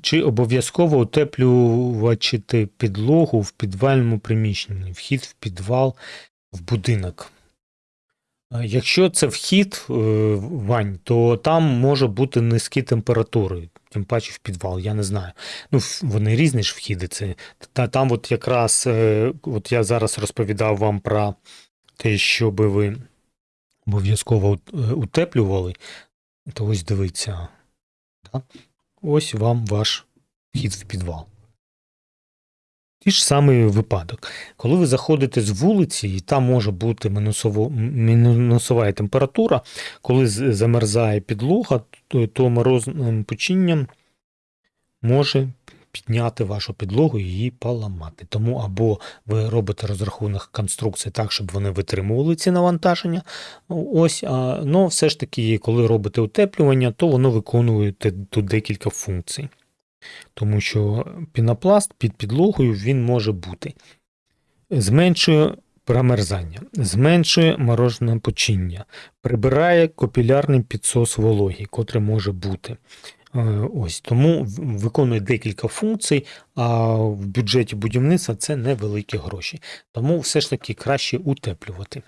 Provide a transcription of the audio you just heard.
Чи обов'язково утеплювати підлогу в підвальному приміщенні, вхід в підвал, в будинок? Е, Якщо це вхід, е, Вань, то там може бути низькі температури, тим паче в підвал, я не знаю. Ну, вони різні ж вхіди. Це, та, там от якраз, е, от я зараз розповідав вам про те, що би ви обов'язково утеплювали, то ось дивіться. Да? Ось вам ваш вхід в підвал. Ті ж самий випадок. Коли ви заходите з вулиці, і там може бути мінусово, мінусова температура, коли замерзає підлога, то, морозним починням може підняти вашу підлогу і її поламати. Тому або ви робите розрахунок конструкції так, щоб вони витримували ці навантаження. Ось, а, ну, все ж таки, коли робите утеплювання, то воно виконує тут декілька функцій. Тому що пінопласт під підлогою він може бути. Зменшує промерзання, зменшує морожене починня, прибирає копілярний підсос вологі, котрий може бути. Е, Ось тому виконує декілька функцій, а в бюджеті будівництва це невеликі гроші. Тому все ж таки краще утеплювати.